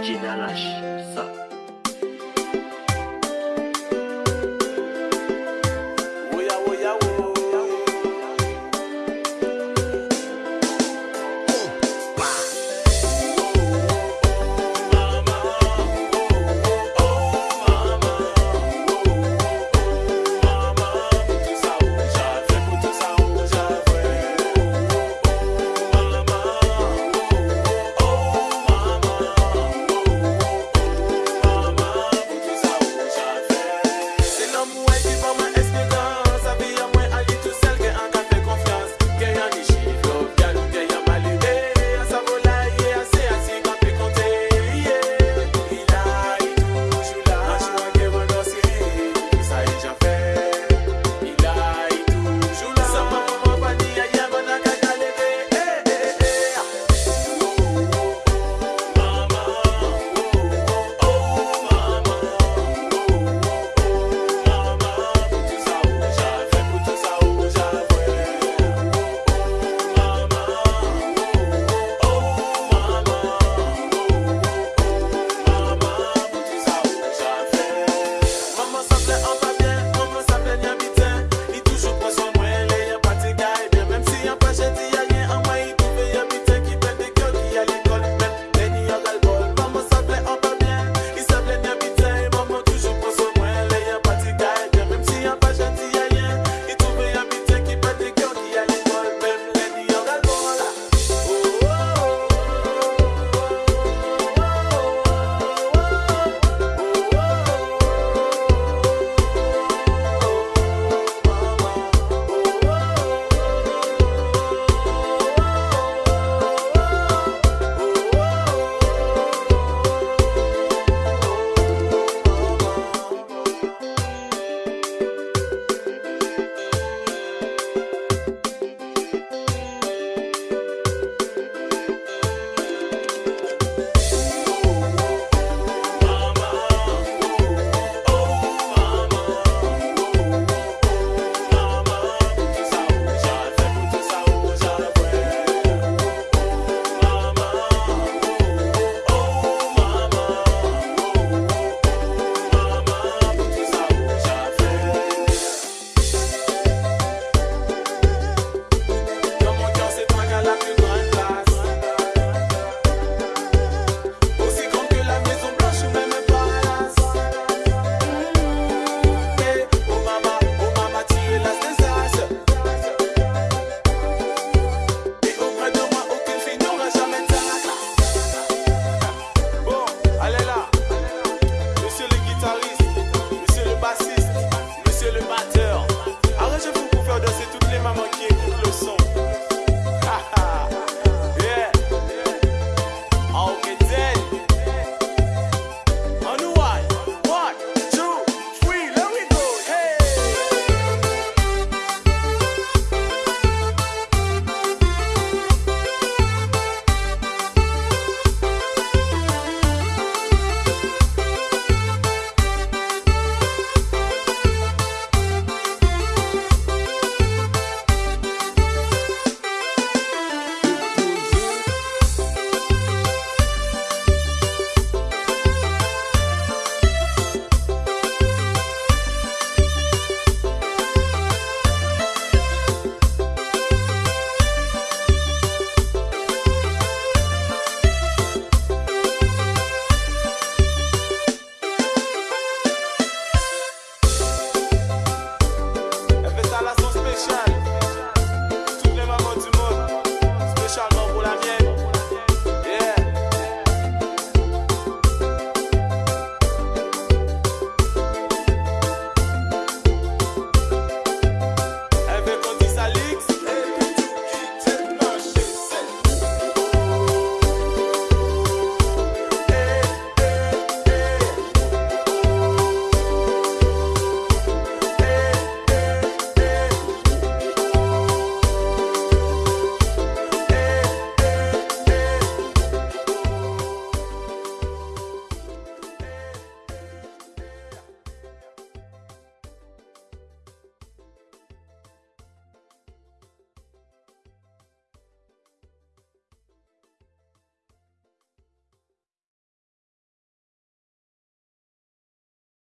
jina la Sa.